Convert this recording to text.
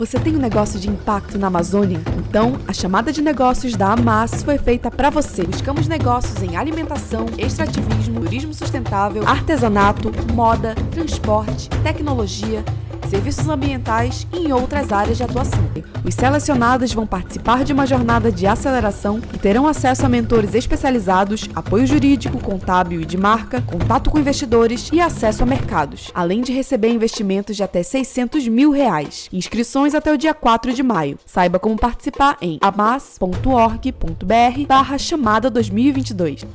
Você tem um negócio de impacto na Amazônia? Então, a chamada de negócios da Amas foi feita para você. Buscamos negócios em alimentação, extrativismo, turismo sustentável, artesanato, moda, transporte, tecnologia, serviços ambientais e em outras áreas de atuação. Os selecionados vão participar de uma jornada de aceleração e terão acesso a mentores especializados, apoio jurídico, contábil e de marca, contato com investidores e acesso a mercados, além de receber investimentos de até 600 mil reais. Inscrições até o dia 4 de maio. Saiba como participar em amas.org.br barra chamada 2022.